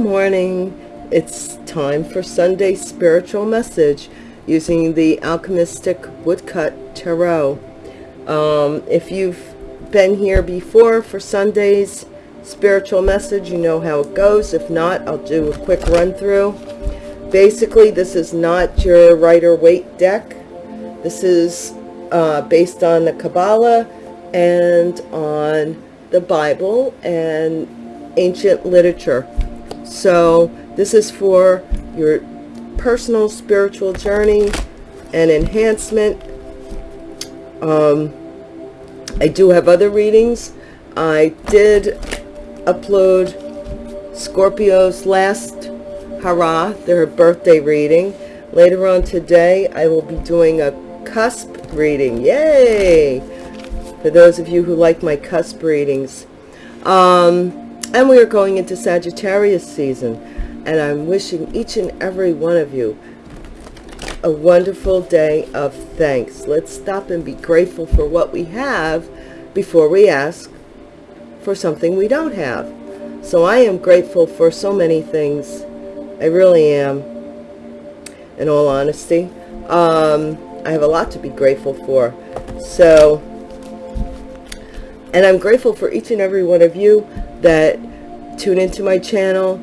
Morning. It's time for Sunday spiritual message using the Alchemistic Woodcut Tarot. Um, if you've been here before for Sunday's spiritual message, you know how it goes. If not, I'll do a quick run through. Basically, this is not your Rider-Waite deck. This is uh, based on the Kabbalah and on the Bible and ancient literature. So this is for your personal spiritual journey and enhancement. Um, I do have other readings. I did upload Scorpio's last hurrah, their birthday reading. Later on today, I will be doing a cusp reading. Yay! For those of you who like my cusp readings. Um, and we are going into Sagittarius season. And I'm wishing each and every one of you a wonderful day of thanks. Let's stop and be grateful for what we have before we ask for something we don't have. So I am grateful for so many things. I really am, in all honesty. Um, I have a lot to be grateful for. So, and I'm grateful for each and every one of you that tune into my channel.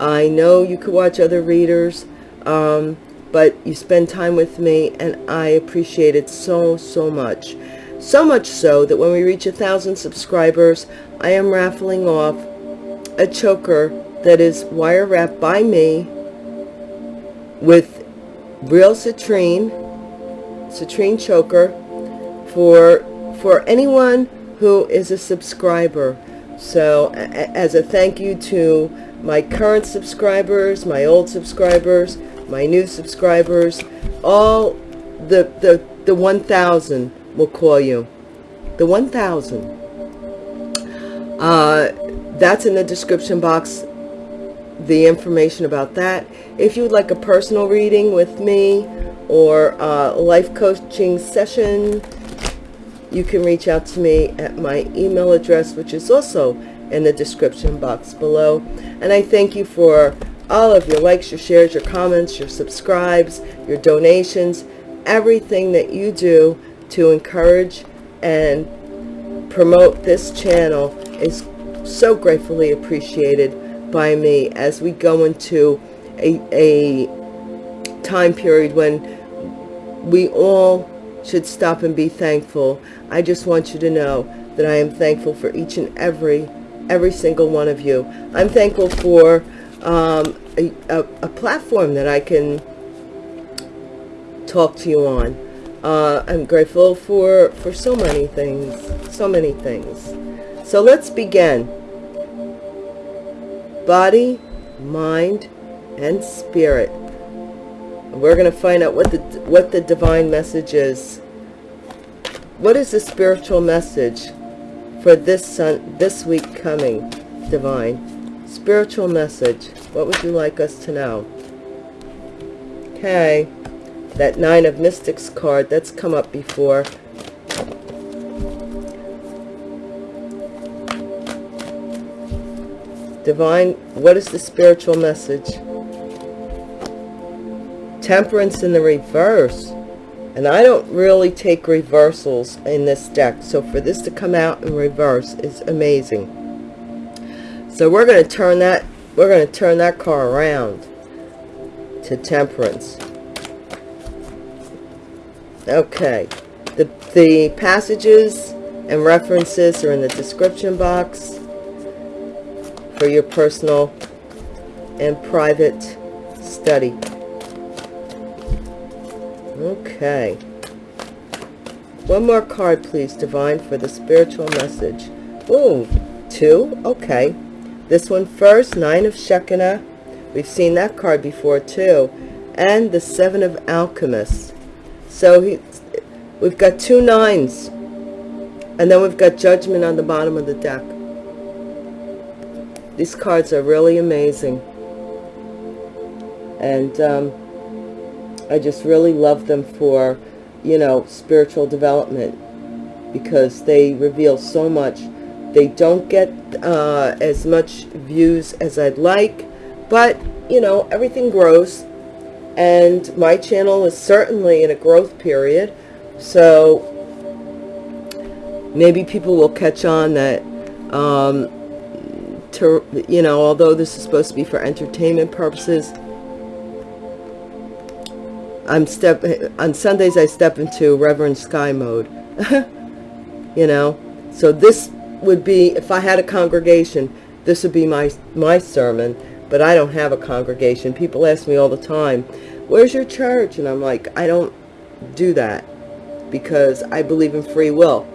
I know you could watch other readers, um, but you spend time with me and I appreciate it so, so much. So much so that when we reach a thousand subscribers, I am raffling off a choker that is wire wrapped by me with real citrine, citrine choker for, for anyone who is a subscriber. So as a thank you to my current subscribers, my old subscribers, my new subscribers, all the, the, the 1,000 will call you. The 1,000. Uh, that's in the description box, the information about that. If you would like a personal reading with me or a life coaching session, you can reach out to me at my email address, which is also in the description box below. And I thank you for all of your likes, your shares, your comments, your subscribes, your donations, everything that you do to encourage and promote this channel is so gratefully appreciated by me as we go into a, a time period when we all should stop and be thankful. I just want you to know that I am thankful for each and every, every single one of you. I'm thankful for um, a, a, a, platform that I can talk to you on. Uh, I'm grateful for, for so many things, so many things. So let's begin. Body, mind, and spirit. We're going to find out what the what the divine message is. What is the spiritual message for this sun this week coming, divine? Spiritual message. What would you like us to know? Okay. That Nine of Mystics card, that's come up before. Divine, what is the spiritual message? Temperance in the reverse. And I don't really take reversals in this deck. So for this to come out in reverse is amazing. So we're going to turn that, we're going to turn that car around to temperance. Okay. The, the passages and references are in the description box for your personal and private study. Okay. One more card, please, Divine, for the spiritual message. Ooh, two? Okay. This one first, Nine of Shekinah. We've seen that card before, too. And the Seven of Alchemists. So he, we've got two nines. And then we've got Judgment on the bottom of the deck. These cards are really amazing. And um, I just really love them for, you know, spiritual development because they reveal so much. They don't get uh, as much views as I'd like, but you know everything grows and my channel is certainly in a growth period so maybe people will catch on that um, to you know although this is supposed to be for entertainment purposes I'm step on Sundays I step into Reverend Sky mode. You know? So this would be if I had a congregation this would be my my sermon but I don't have a congregation. People ask me all the time where's your church? And I'm like I don't do that because I believe in free will.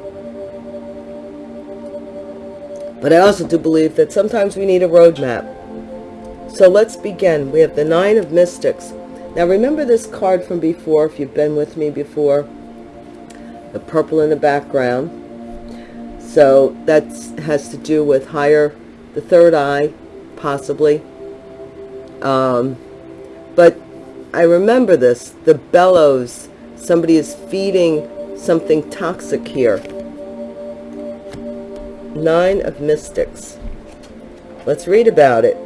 But I also do believe that sometimes we need a roadmap. So let's begin. We have the nine of mystics now remember this card from before if you've been with me before. The purple in the background. So that has to do with higher the third eye possibly. Um, but I remember this the bellows. Somebody is feeding something toxic here. Nine of mystics. Let's read about it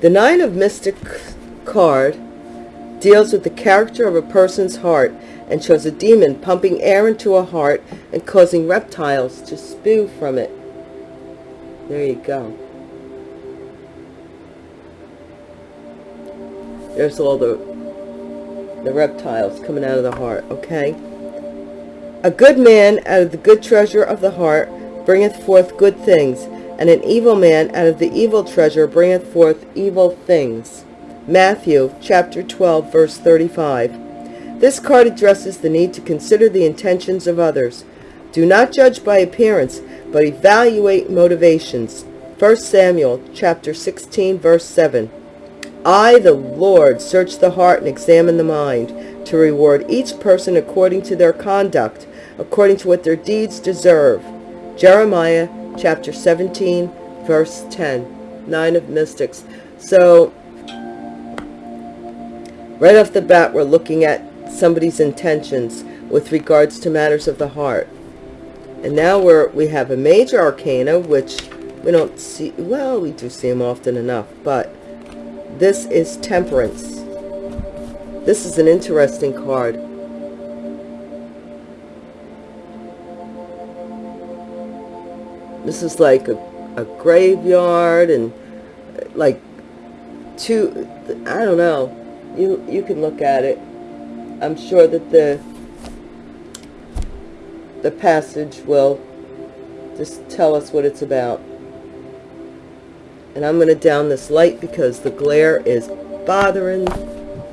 the nine of mystic card deals with the character of a person's heart and shows a demon pumping air into a heart and causing reptiles to spew from it. There you go. There's all the, the reptiles coming out of the heart, okay? A good man out of the good treasure of the heart bringeth forth good things, and an evil man out of the evil treasure bringeth forth evil things. Matthew chapter 12, verse 35. This card addresses the need to consider the intentions of others. Do not judge by appearance, but evaluate motivations. 1 Samuel chapter 16 verse 7. I, the Lord, search the heart and examine the mind, to reward each person according to their conduct, according to what their deeds deserve. Jeremiah chapter 17 verse 10. Nine of Mystics. So, right off the bat, we're looking at somebody's intentions with regards to matters of the heart. And now we're, we have a major arcana, which we don't see, well, we do see them often enough, but this is temperance. This is an interesting card. This is like a, a graveyard and like two, I don't know. You, you can look at it. I'm sure that the the passage will just tell us what it's about. And I'm going to down this light because the glare is bothering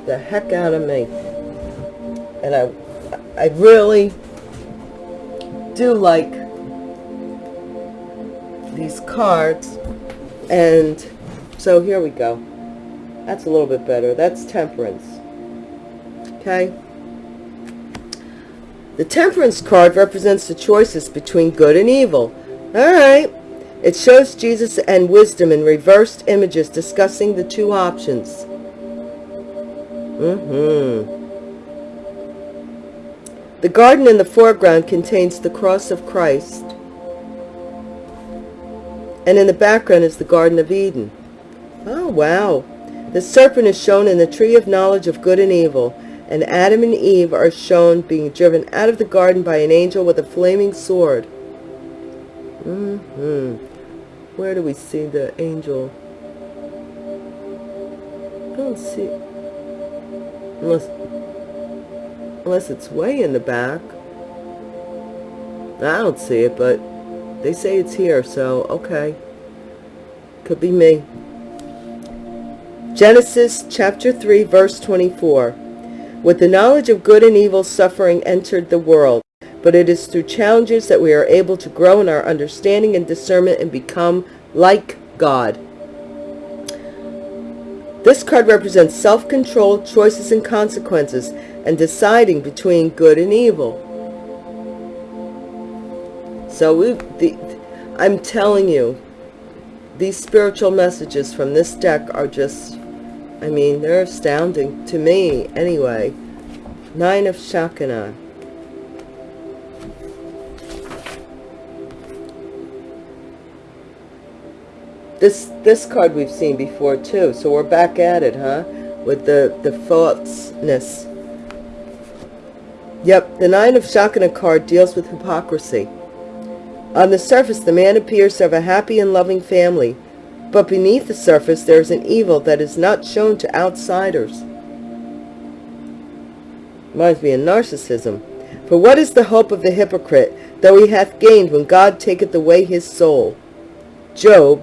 the heck out of me. And I, I really do like these cards. And so here we go. That's a little bit better. That's temperance okay? The temperance card represents the choices between good and evil. All right. It shows Jesus and wisdom in reversed images discussing the two options. Mm-hmm. The garden in the foreground contains the cross of Christ. And in the background is the Garden of Eden. Oh, wow. The serpent is shown in the tree of knowledge of good and evil and Adam and Eve are shown being driven out of the garden by an angel with a flaming sword. Mm -hmm. Where do we see the angel? I don't see Unless, unless it's way in the back. I don't see it, but they say it's here, so okay. Could be me. Genesis chapter 3, verse 24. With the knowledge of good and evil, suffering entered the world. But it is through challenges that we are able to grow in our understanding and discernment and become like God. This card represents self-control, choices and consequences, and deciding between good and evil. So we, the, I'm telling you, these spiritual messages from this deck are just I mean, they're astounding to me anyway. Nine of Shakana. This this card we've seen before too, so we're back at it, huh? With the, the falseness. Yep, the Nine of Shakana card deals with hypocrisy. On the surface, the man appears to have a happy and loving family, but beneath the surface there is an evil that is not shown to outsiders. Reminds me of narcissism. For what is the hope of the hypocrite, though he hath gained when God taketh away his soul? Job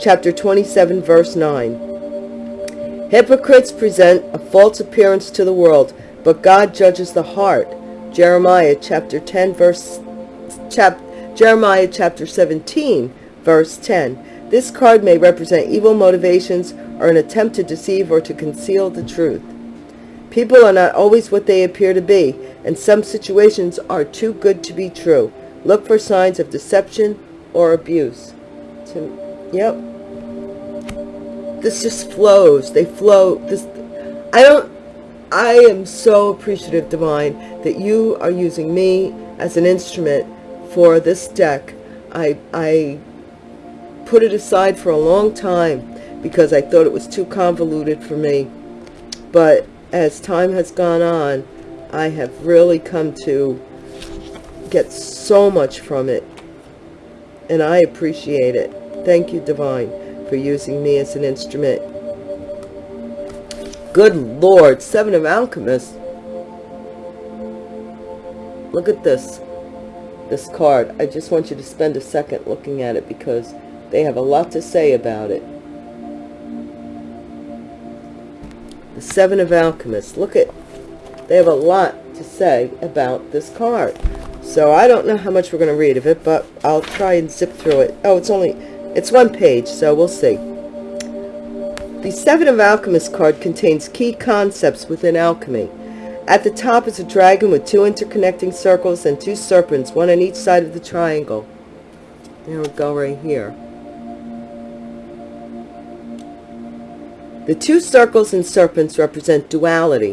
chapter 27 verse 9. Hypocrites present a false appearance to the world, but God judges the heart. Jeremiah chapter 10 verse chap, Jeremiah chapter 17 verse 10. This card may represent evil motivations or an attempt to deceive or to conceal the truth. People are not always what they appear to be, and some situations are too good to be true. Look for signs of deception or abuse. To, yep. This just flows. They flow. This, I don't, I am so appreciative, Divine, that you are using me as an instrument for this deck. I, I put it aside for a long time because I thought it was too convoluted for me. But as time has gone on, I have really come to get so much from it. And I appreciate it. Thank you, Divine, for using me as an instrument. Good Lord, Seven of Alchemists. Look at this. This card. I just want you to spend a second looking at it because they have a lot to say about it. The Seven of Alchemists. Look at, they have a lot to say about this card. So I don't know how much we're going to read of it, but I'll try and zip through it. Oh, it's only, it's one page, so we'll see. The Seven of Alchemists card contains key concepts within alchemy. At the top is a dragon with two interconnecting circles and two serpents, one on each side of the triangle. There we go right here. The two circles and serpents represent duality.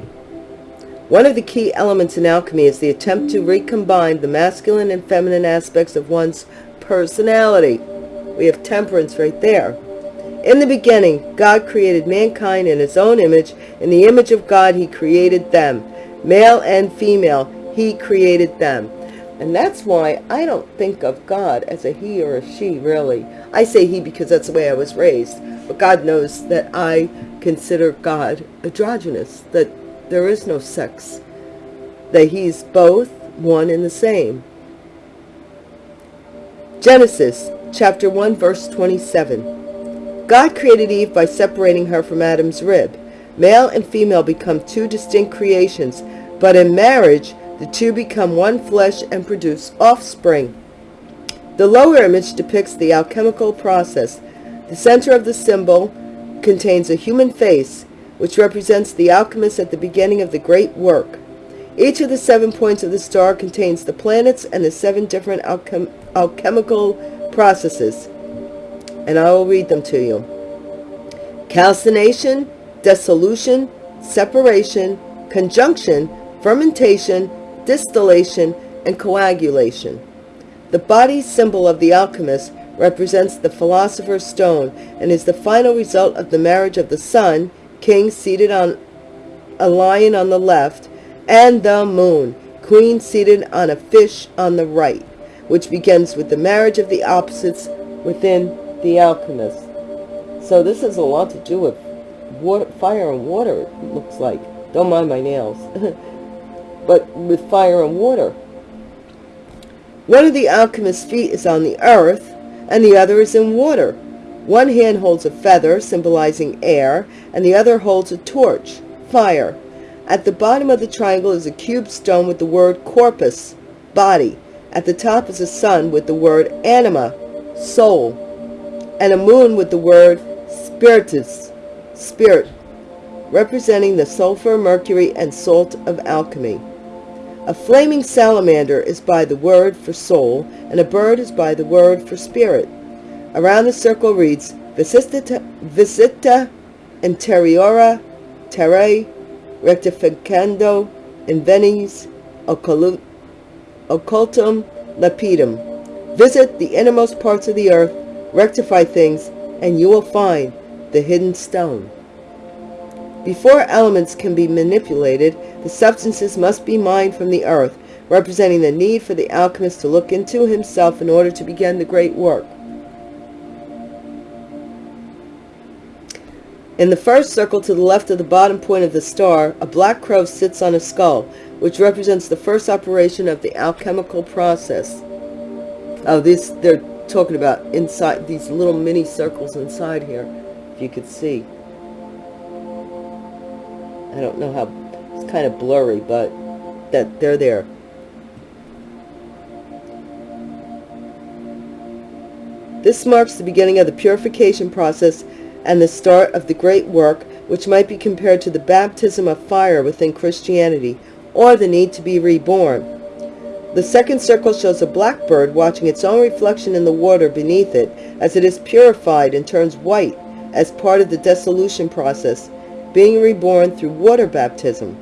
One of the key elements in alchemy is the attempt to recombine the masculine and feminine aspects of one's personality. We have temperance right there. In the beginning, God created mankind in his own image. In the image of God, he created them. Male and female, he created them. And that's why I don't think of God as a he or a she, really. I say he because that's the way I was raised. But God knows that I consider God androgynous, that there is no sex, that he's both one and the same. Genesis chapter 1 verse 27. God created Eve by separating her from Adam's rib. Male and female become two distinct creations, but in marriage, the two become one flesh and produce offspring. The lower image depicts the alchemical process the center of the symbol contains a human face, which represents the alchemist at the beginning of the great work. Each of the seven points of the star contains the planets and the seven different alchem alchemical processes. And I will read them to you. Calcination, dissolution, separation, conjunction, fermentation, distillation, and coagulation. The body symbol of the alchemist represents the philosopher's stone and is the final result of the marriage of the sun, king seated on a lion on the left, and the moon, queen seated on a fish on the right, which begins with the marriage of the opposites within the alchemist. So this has a lot to do with water, fire and water, it looks like. Don't mind my nails. but with fire and water. One of the alchemist's feet is on the earth, and the other is in water. One hand holds a feather, symbolizing air, and the other holds a torch, fire. At the bottom of the triangle is a cube stone with the word corpus, body. At the top is a sun with the word anima, soul, and a moon with the word spiritus, spirit, representing the sulfur, mercury, and salt of alchemy. A flaming salamander is by the word for soul, and a bird is by the word for spirit. Around the circle reads, Visita, visita interiora terrae rectificando invenis occultum lapidum. Visit the innermost parts of the earth rectify things, and you will find the hidden stone. Before elements can be manipulated, the substances must be mined from the earth, representing the need for the alchemist to look into himself in order to begin the great work. In the first circle to the left of the bottom point of the star, a black crow sits on a skull, which represents the first operation of the alchemical process. Oh, this they're talking about inside these little mini circles inside here, you could see. I don't know how, it's kind of blurry, but that they're there. This marks the beginning of the purification process and the start of the great work which might be compared to the baptism of fire within Christianity or the need to be reborn. The second circle shows a blackbird watching its own reflection in the water beneath it as it is purified and turns white as part of the dissolution process, being reborn through water baptism.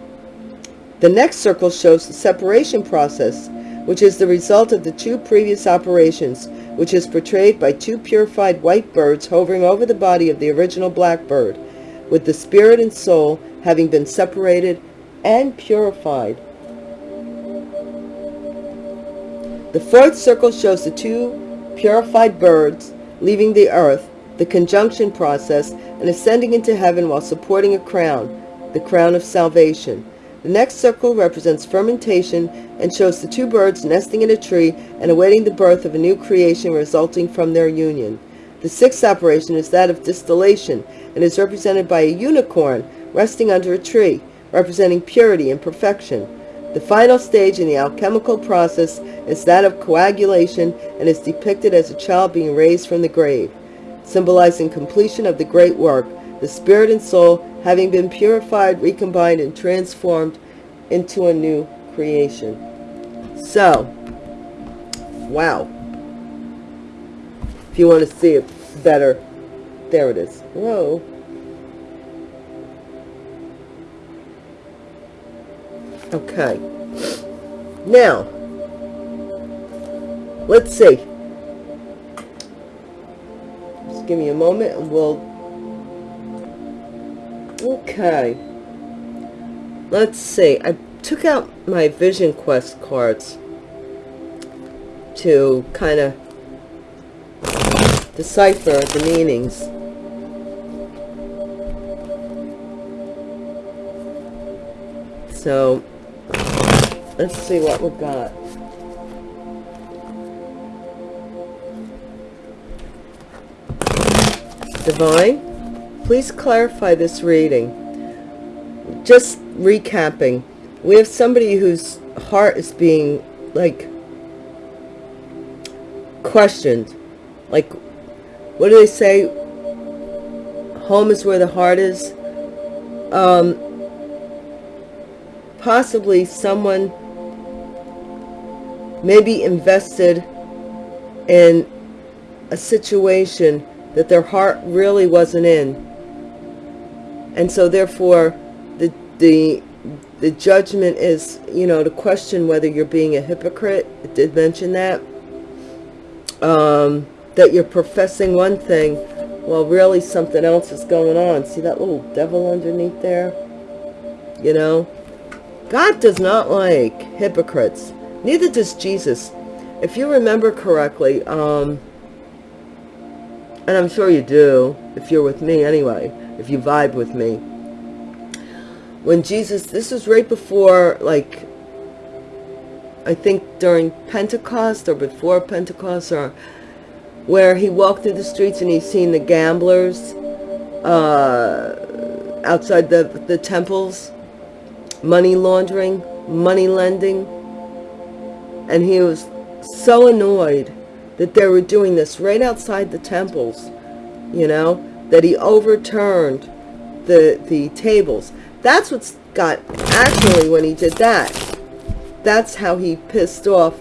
The next circle shows the separation process, which is the result of the two previous operations, which is portrayed by two purified white birds hovering over the body of the original black bird, with the spirit and soul having been separated and purified. The fourth circle shows the two purified birds leaving the earth, the conjunction process, and ascending into heaven while supporting a crown, the crown of salvation. The next circle represents fermentation and shows the two birds nesting in a tree and awaiting the birth of a new creation resulting from their union. The sixth operation is that of distillation and is represented by a unicorn resting under a tree, representing purity and perfection. The final stage in the alchemical process is that of coagulation and is depicted as a child being raised from the grave, symbolizing completion of the great work, the spirit and soul having been purified, recombined, and transformed into a new creation. So, wow. If you want to see it better, there it is. Whoa. Okay. Now, let's see. Give me a moment and we'll... Okay. Let's see. I took out my Vision Quest cards to kind of decipher the meanings. So, let's see what we've got. Divine, please clarify this reading. Just recapping, we have somebody whose heart is being, like, questioned. Like, what do they say? Home is where the heart is. Um, possibly someone maybe invested in a situation that their heart really wasn't in. And so therefore the the the judgment is, you know, to question whether you're being a hypocrite. It did mention that. Um, that you're professing one thing while really something else is going on. See that little devil underneath there? You know? God does not like hypocrites. Neither does Jesus. If you remember correctly, um, and I'm sure you do, if you're with me anyway, if you vibe with me, when Jesus, this was right before, like, I think during Pentecost or before Pentecost, or where he walked through the streets and he's seen the gamblers uh, outside the, the temples, money laundering, money lending. And he was so annoyed that they were doing this right outside the temples, you know, that he overturned the, the tables. That's what's got, actually, when he did that, that's how he pissed off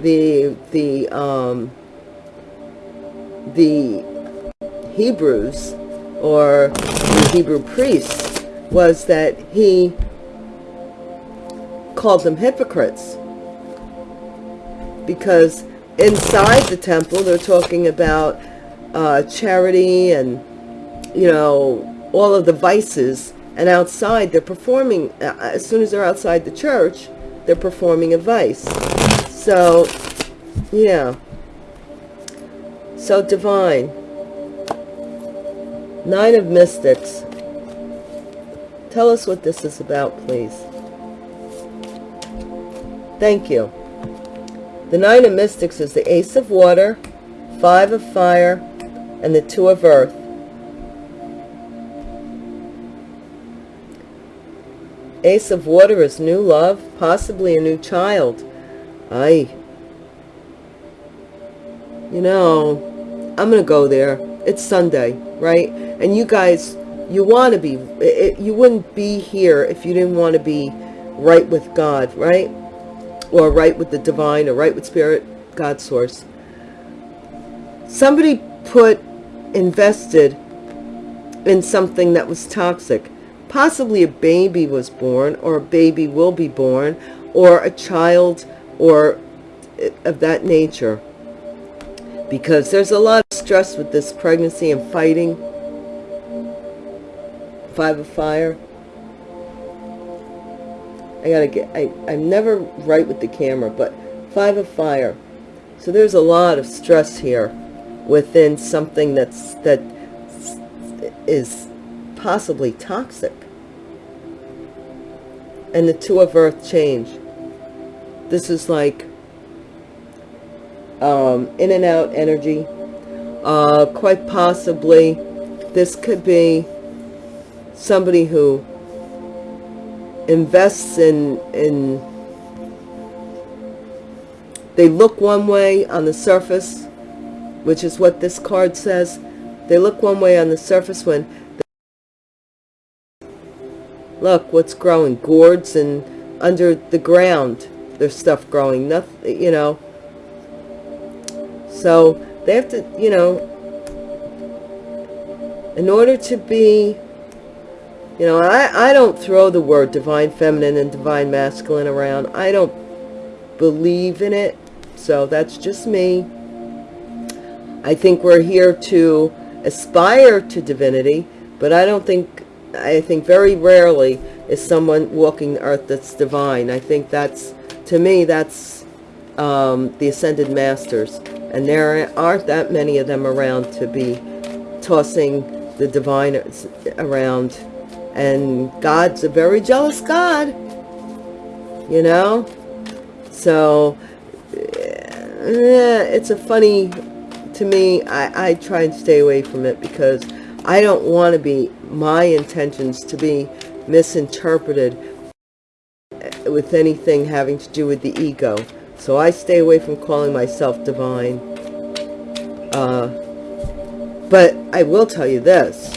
the, the, um, the Hebrews, or the Hebrew priests, was that he called them hypocrites because inside the temple they're talking about uh, charity and, you know, all of the vices. And outside, they're performing, uh, as soon as they're outside the church, they're performing a vice. So, yeah. So divine. Nine of Mystics. Tell us what this is about, please. Thank you. The Nine of Mystics is the Ace of Water, Five of Fire, and the Two of Earth. Ace of Water is new love, possibly a new child. I, you know, I'm going to go there. It's Sunday, right? And you guys, you want to be, it, you wouldn't be here if you didn't want to be right with God, right? Or right with the divine or right with spirit, God source. Somebody put, invested in something that was toxic. Possibly a baby was born or a baby will be born or a child or of that nature. Because there's a lot of stress with this pregnancy and fighting. Five of fire. I gotta get, I, I'm never right with the camera, but five of fire. So there's a lot of stress here within something that's, that is possibly toxic. And the two of earth change. This is like um, in and out energy. Uh, quite possibly this could be somebody who invests in in they look one way on the surface which is what this card says. They look one way on the surface when look what's growing gourds and under the ground there's stuff growing nothing you know. So they have to you know in order to be you know, I, I don't throw the word divine feminine and divine masculine around. I don't believe in it. So that's just me. I think we're here to aspire to divinity, but I don't think, I think very rarely is someone walking the earth that's divine. I think that's, to me, that's um, the ascended masters. And there aren't that many of them around to be tossing the divine around and God's a very jealous God, you know? So, yeah, it's a funny, to me, I, I try and stay away from it because I don't want to be, my intentions to be misinterpreted eh, with anything having to do with the ego. So I stay away from calling myself divine. Uh, but I will tell you this.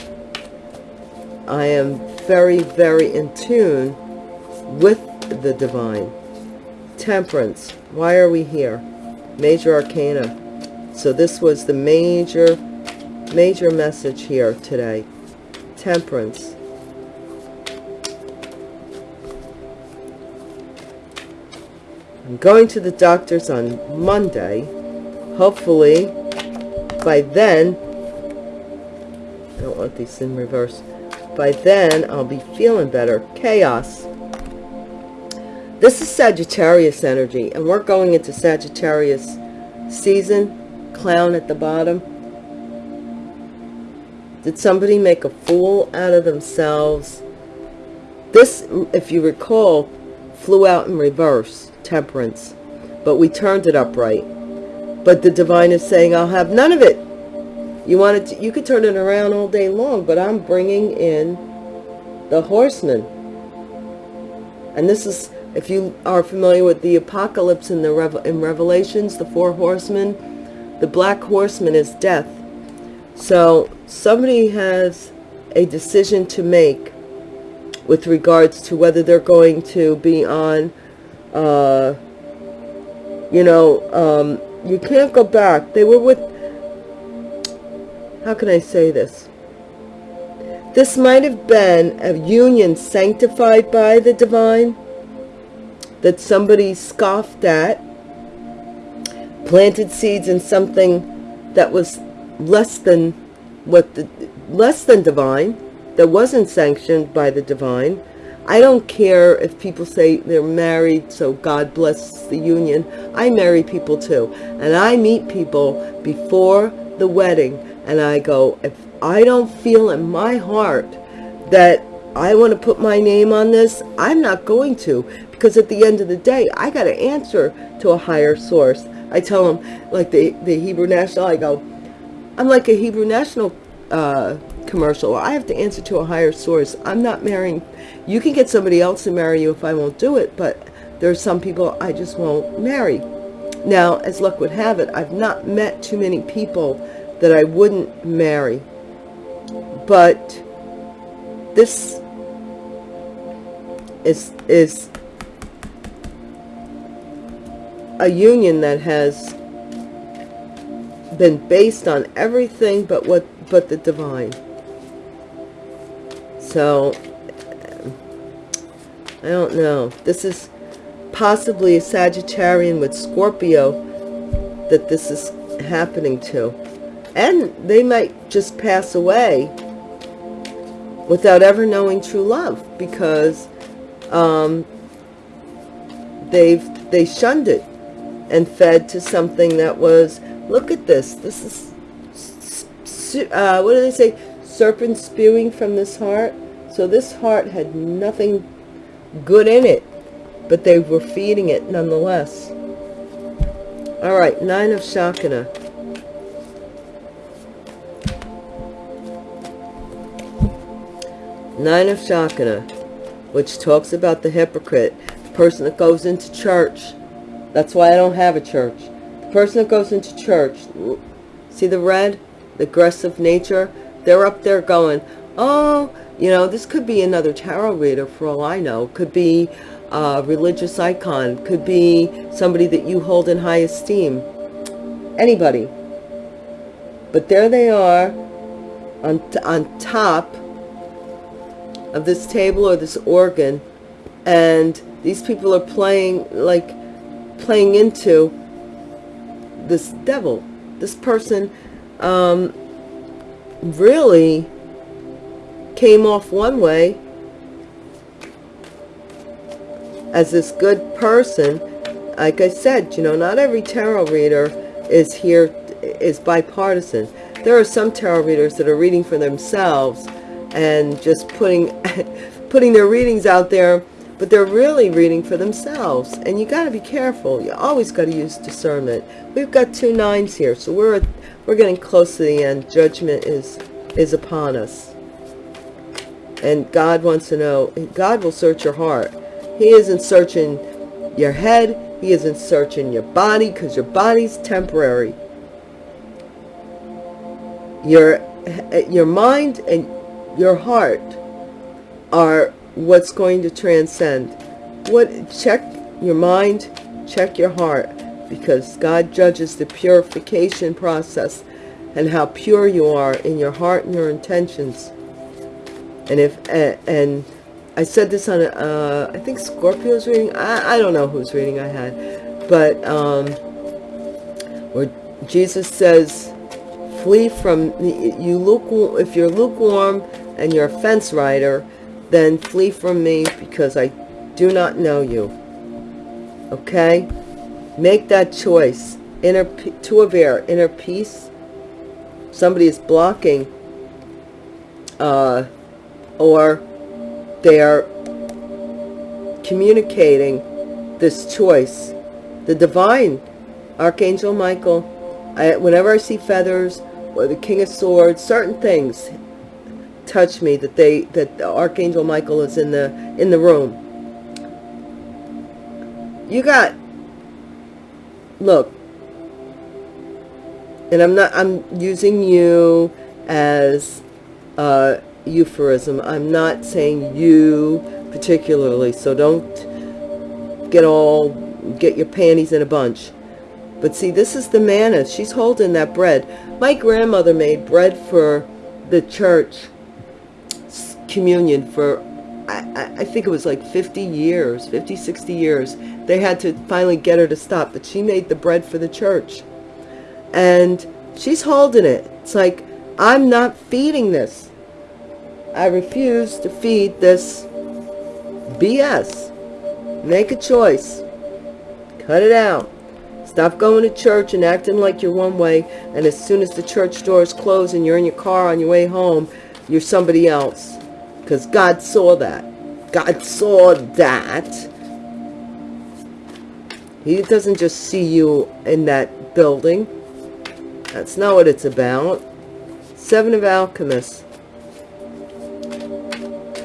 I am very, very in tune with the divine. Temperance. Why are we here? Major Arcana. So this was the major, major message here today. Temperance. I'm going to the doctor's on Monday. Hopefully, by then, I don't want these in reverse by then, I'll be feeling better. Chaos. This is Sagittarius energy, and we're going into Sagittarius season. Clown at the bottom. Did somebody make a fool out of themselves? This, if you recall, flew out in reverse, temperance. But we turned it upright. But the divine is saying, I'll have none of it. You wanted to, you could turn it around all day long, but I'm bringing in the horseman. And this is, if you are familiar with the apocalypse in the in Revelations, the four horsemen, the black horseman is death. So somebody has a decision to make with regards to whether they're going to be on, uh, you know, um, you can't go back. They were with how can I say this? This might have been a union sanctified by the divine that somebody scoffed at, planted seeds in something that was less than what the less than divine that wasn't sanctioned by the divine I don't care if people say they're married, so God bless the union. I marry people too. And I meet people before the wedding and I go, if I don't feel in my heart that I want to put my name on this, I'm not going to. Because at the end of the day, I got to answer to a higher source. I tell them, like the, the Hebrew National, I go, I'm like a Hebrew National uh, commercial. I have to answer to a higher source. I'm not marrying. You can get somebody else to marry you if I won't do it, but there are some people I just won't marry. Now, as luck would have it, I've not met too many people that I wouldn't marry. But this is is a union that has been based on everything but what but the divine. So I don't know. This is possibly a Sagittarian with Scorpio that this is happening to and they might just pass away without ever knowing true love because um, they've they shunned it and fed to something that was look at this this is uh, what do they say? Serpent spewing from this heart. So this heart had nothing good in it but they were feeding it nonetheless. All right nine of shakana nine of shakana which talks about the hypocrite the person that goes into church. That's why i don't have a church. The person that goes into church see the red the aggressive nature they're up there going oh you know this could be another tarot reader for all i know. Could be a religious icon. Could be somebody that you hold in high esteem. Anybody. But there they are on, on top of this table or this organ and these people are playing like playing into this devil this person um, really came off one way as this good person. Like I said you know not every tarot reader is here is bipartisan. There are some tarot readers that are reading for themselves and just putting putting their readings out there but they're really reading for themselves. And you got to be careful. You always got to use discernment. We've got two nines here so we're we're getting close to the end. Judgment is is upon us. And god wants to know god will search your heart. He isn't searching your head. He isn't searching your body because your body's temporary. Your your mind and your heart are what's going to transcend. What check your mind check your heart because God judges the purification process and how pure you are in your heart and your intentions. And if and I said this on uh, I think Scorpio's reading I, I don't know whose reading I had but um where Jesus says flee from you lukewarm if you're lukewarm and you're a fence rider then flee from me because I do not know you. Okay? Make that choice. Inner to a inner peace. Somebody is blocking uh, or they are communicating this choice. The divine, Archangel Michael, I, whenever I see feathers or the King of Swords, certain things, touch me that they that the archangel michael is in the in the room. You got look and i'm not i'm using you as a euphorism i'm not saying you particularly so don't get all get your panties in a bunch. But see this is the manna. She's holding that bread. My grandmother made bread for the church communion for I, I, think it was like 50 years 50 60 years they had to finally get her to stop but she made the bread for the church and she's holding it. It's like, I'm not feeding this. I refuse to feed this BS. Make a choice. Cut it out. Stop going to church and acting like you're one way, and as soon as the church doors close and you're in your car on your way home, you're somebody else. Because God saw that. God saw that. He doesn't just see you in that building. That's not what it's about. Seven of Alchemists.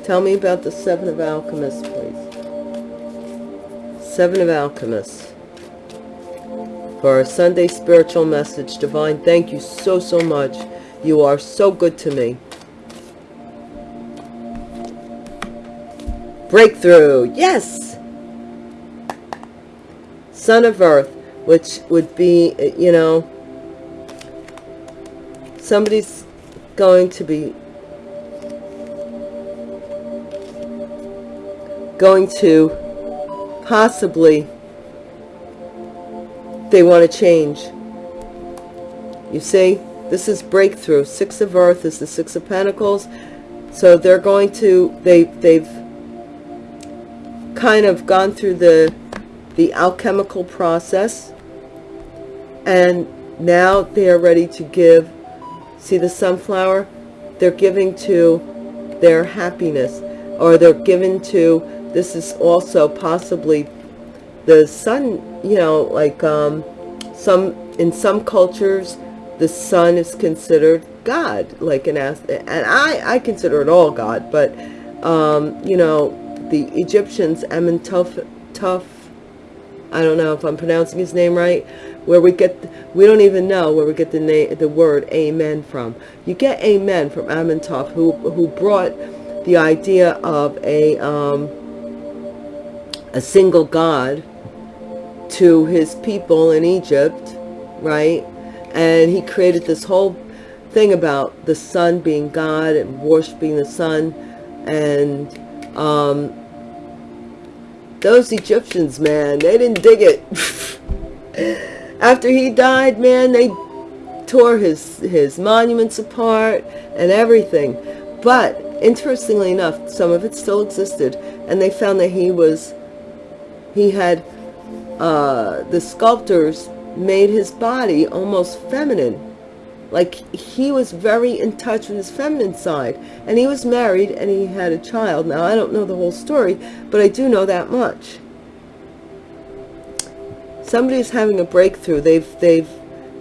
Tell me about the Seven of Alchemists, please. Seven of Alchemists. For our Sunday spiritual message, Divine, thank you so, so much. You are so good to me. Breakthrough. Yes. Son of Earth, which would be, you know, somebody's going to be going to possibly they want to change you see this is breakthrough six of earth is the six of pentacles so they're going to they they've kind of gone through the the alchemical process. And now they are ready to give see the sunflower? They're giving to their happiness or they're given to this is also possibly the sun you know like um some in some cultures the sun is considered god like an and i i consider it all god but um you know the Egyptians, Amenhotep, I don't know if I'm pronouncing his name right, where we get, we don't even know where we get the name, the word amen from. You get amen from Amenhotep, who, who brought the idea of a, um, a single God to his people in Egypt, right? And he created this whole thing about the sun being God and worshiping the sun and um, those Egyptians, man, they didn't dig it. After he died, man, they tore his, his monuments apart and everything. But interestingly enough, some of it still existed. And they found that he was, he had, uh, the sculptors made his body almost feminine like he was very in touch with his feminine side and he was married and he had a child. Now i don't know the whole story but i do know that much. Somebody's having a breakthrough. They've they've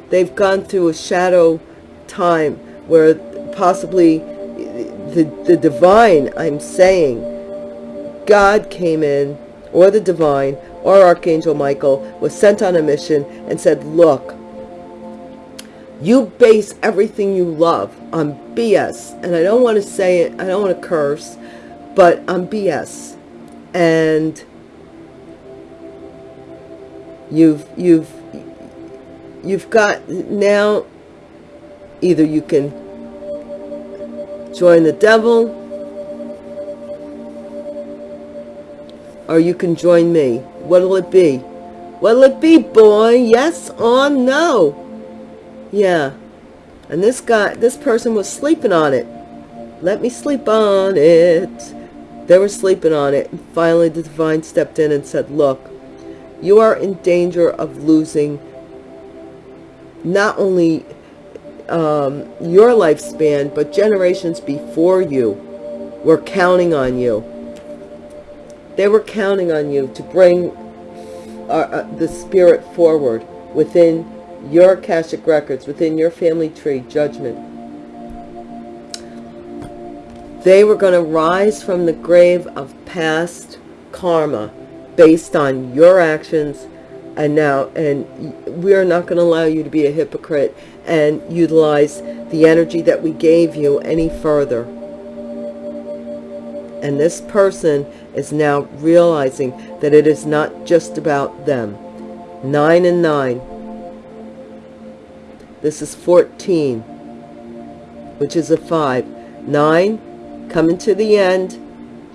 they've gone through a shadow time where possibly the the divine i'm saying god came in or the divine or archangel michael was sent on a mission and said look you base everything you love on BS. And I don't want to say it, I don't want to curse, but on BS. And you've, you've, you've got now, either you can join the devil, or you can join me. What'll it be? What'll it be, boy? Yes or no? Yeah. And this guy, this person was sleeping on it. Let me sleep on it. They were sleeping on it. And finally, the divine stepped in and said, look, you are in danger of losing not only um, your lifespan, but generations before you were counting on you. They were counting on you to bring uh, uh, the spirit forward within your Akashic records, within your family tree, judgment. They were going to rise from the grave of past karma based on your actions and now and we're not going to allow you to be a hypocrite and utilize the energy that we gave you any further. And this person is now realizing that it is not just about them. Nine and nine this is 14, which is a 5. 9, coming to the end,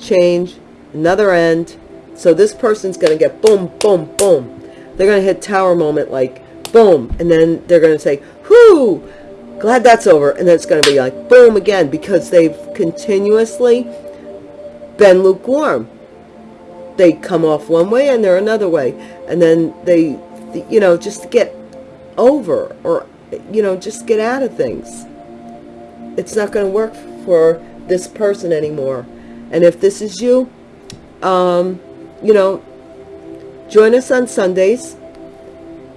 change, another end. So this person's going to get boom, boom, boom. They're going to hit tower moment like boom and then they're going to say whoo glad that's over and then it's going to be like boom again because they've continuously been lukewarm they come off one way and they're another way and then they you know just get over or you know just get out of things. It's not going to work for this person anymore. And if this is you um you know join us on sundays.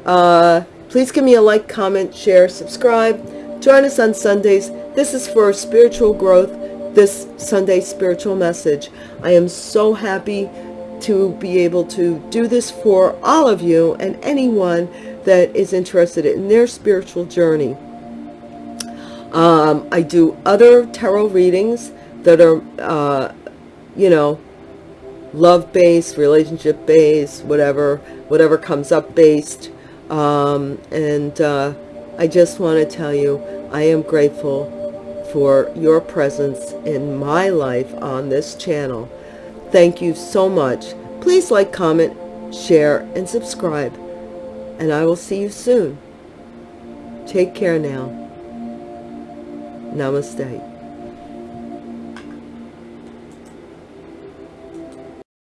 Uh please give me a like comment share subscribe. Join us on sundays. This is for spiritual growth this sunday spiritual message. I am so happy to be able to do this for all of you and anyone that is interested in their spiritual journey. Um, I do other tarot readings that are, uh, you know, love-based, relationship-based, whatever, whatever comes up based. Um, and uh, I just want to tell you, I am grateful for your presence in my life on this channel. Thank you so much. Please like, comment, share, and subscribe. And I will see you soon. Take care now. Namaste.